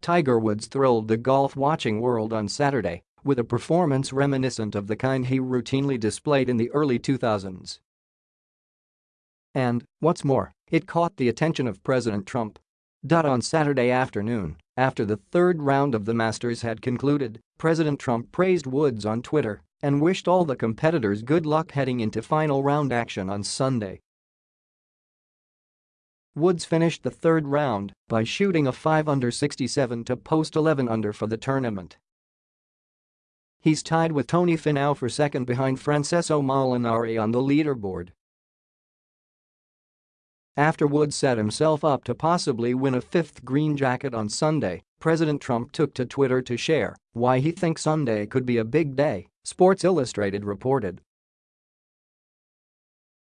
Tiger Woods thrilled the golf-watching world on Saturday with a performance reminiscent of the kind he routinely displayed in the early 2000s. And, what's more, it caught the attention of President Trump. On Saturday afternoon, after the third round of the Masters had concluded, President Trump praised Woods on Twitter and wished all the competitors good luck heading into final round action on Sunday. Woods finished the third round by shooting a 5 under 67 to post 11 under for the tournament. He's tied with Tony Finau for second behind Francesco Molinari on the leaderboard. After Woods set himself up to possibly win a fifth green jacket on Sunday, President Trump took to Twitter to share why he thinks Sunday could be a big day, Sports Illustrated reported.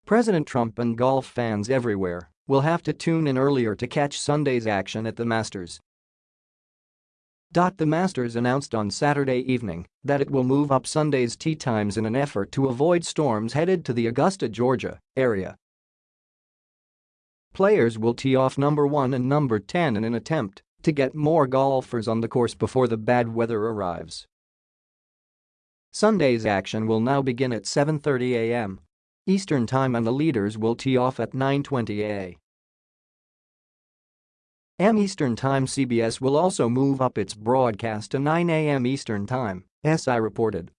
President Trump and golf fans everywhere will have to tune in earlier to catch Sunday's action at the Masters. The Masters announced on Saturday evening that it will move up Sunday's tee times in an effort to avoid storms headed to the Augusta, Georgia area Players will tee off number 1 and number 10 in an attempt to get more golfers on the course before the bad weather arrives. Sunday's action will now begin at 7.30 a.m. Eastern Time and the leaders will tee off at 9.20 a.m. Eastern Time CBS will also move up its broadcast to 9 a.m. Eastern Time, SI reported.